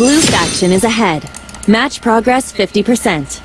Blue faction is ahead. Match progress 50%.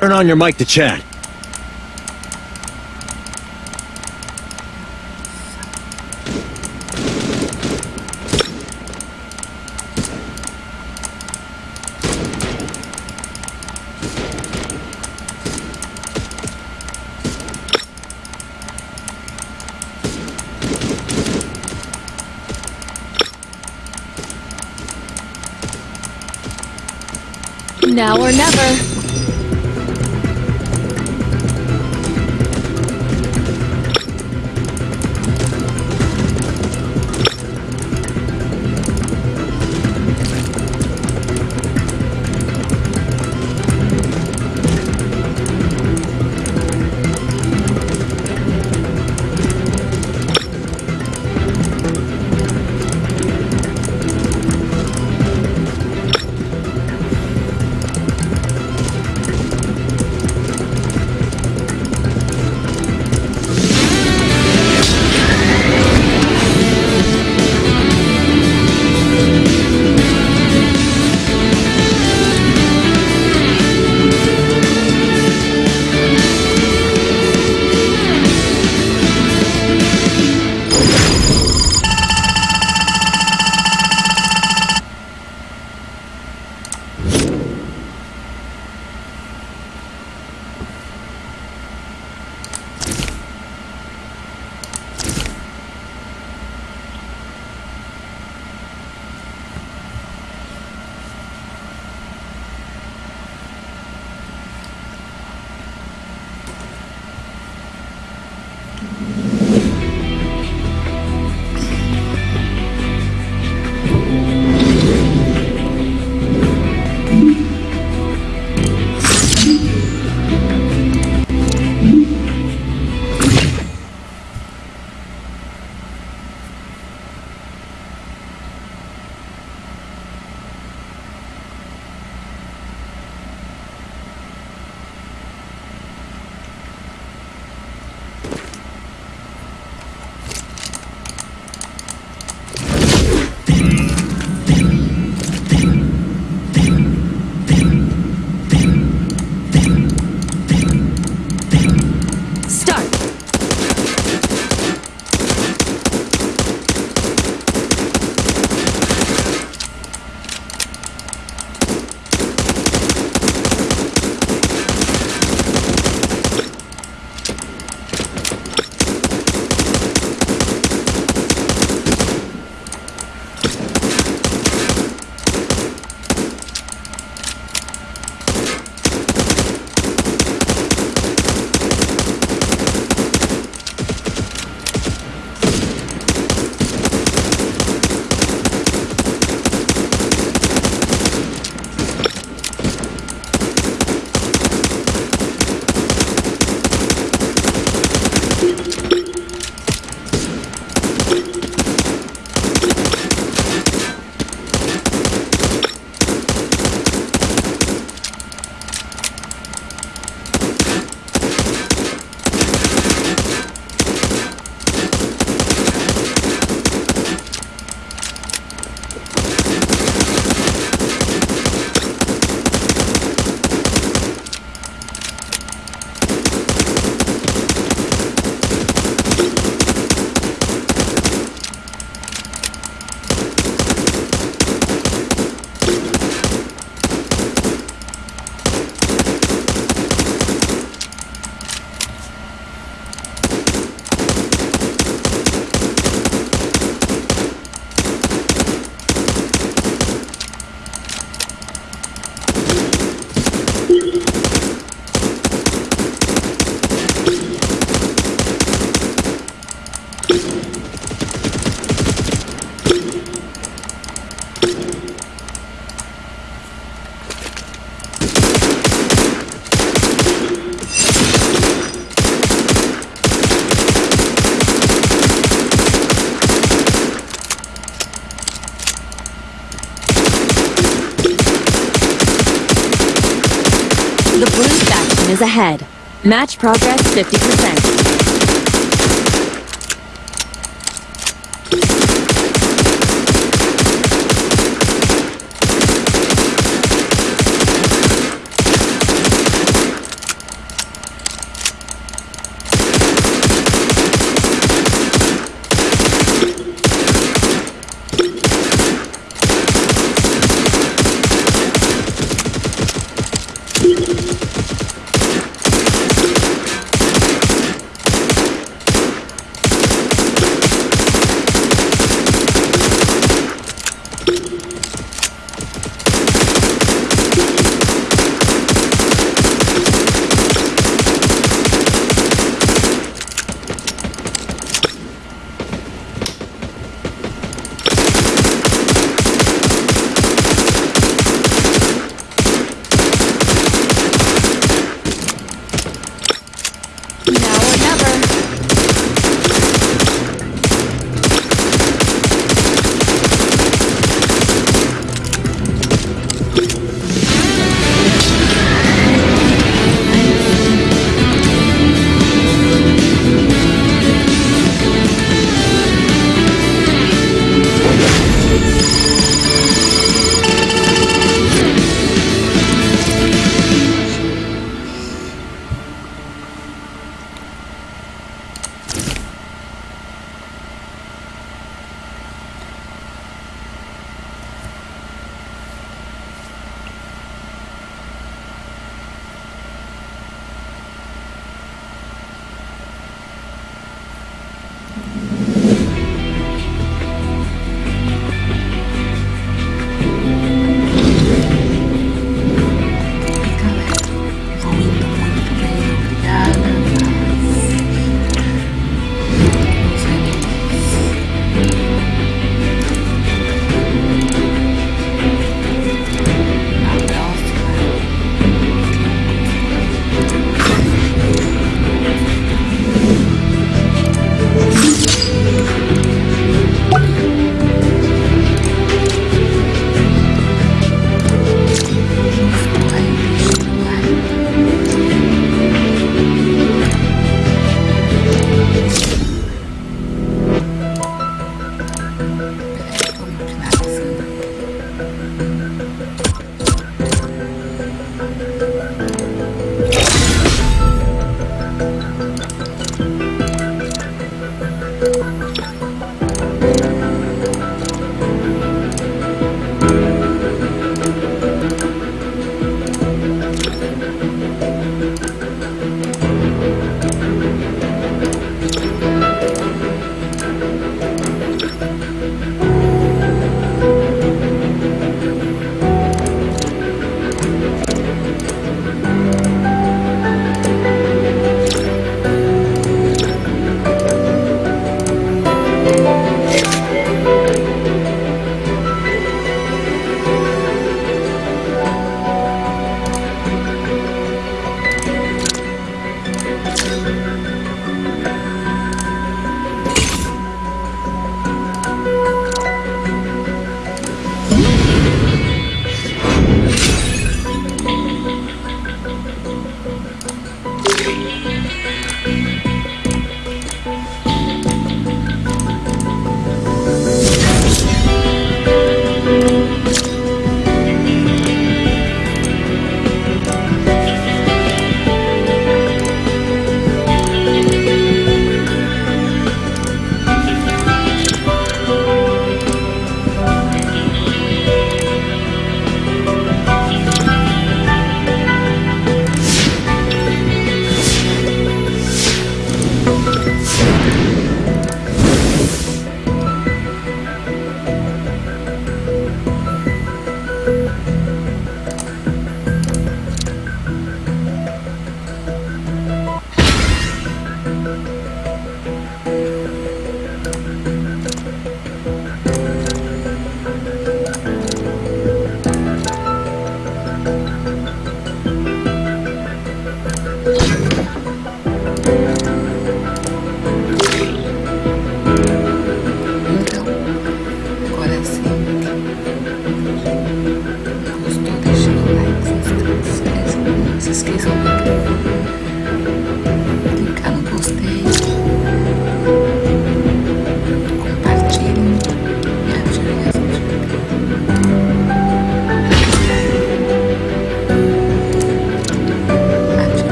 Turn on your mic to chat. Now or never. Is ahead. Match progress 50%.